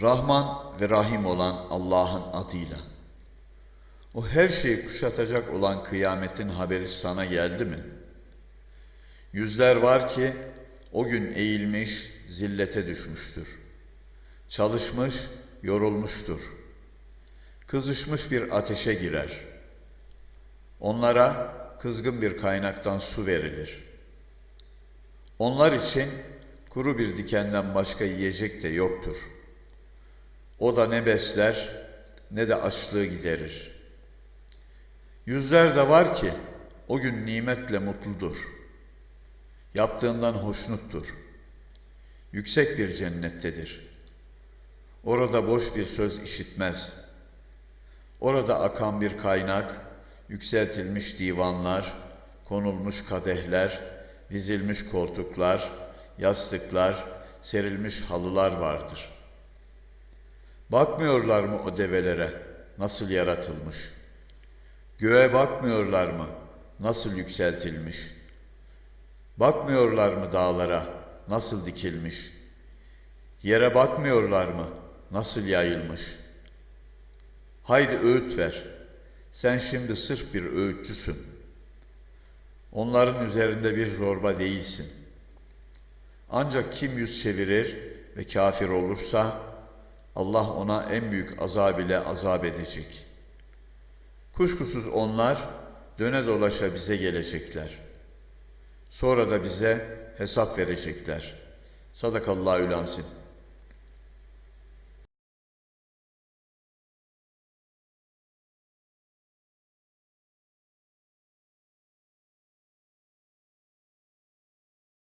Rahman ve Rahim olan Allah'ın adıyla. O her şeyi kuşatacak olan kıyametin haberi sana geldi mi? Yüzler var ki o gün eğilmiş, zillete düşmüştür. Çalışmış, yorulmuştur. Kızışmış bir ateşe girer. Onlara kızgın bir kaynaktan su verilir. Onlar için kuru bir dikenden başka yiyecek de yoktur. O da ne besler ne de açlığı giderir. Yüzler de var ki o gün nimetle mutludur. Yaptığından hoşnuttur. Yüksek bir cennettedir. Orada boş bir söz işitmez. Orada akan bir kaynak, yükseltilmiş divanlar, konulmuş kadehler, dizilmiş koltuklar, yastıklar, serilmiş halılar vardır. Bakmıyorlar mı o develere nasıl yaratılmış? Göğe bakmıyorlar mı nasıl yükseltilmiş? Bakmıyorlar mı dağlara nasıl dikilmiş? Yere bakmıyorlar mı nasıl yayılmış? Haydi öğüt ver. Sen şimdi sırf bir öğütçüsün. Onların üzerinde bir zorba değilsin. Ancak kim yüz çevirir ve kafir olursa Allah ona en büyük azab ile azap edecek. Kuşkusuz onlar döne dolaşa bize gelecekler. Sonra da bize hesap verecekler. Sadakallahu lansin.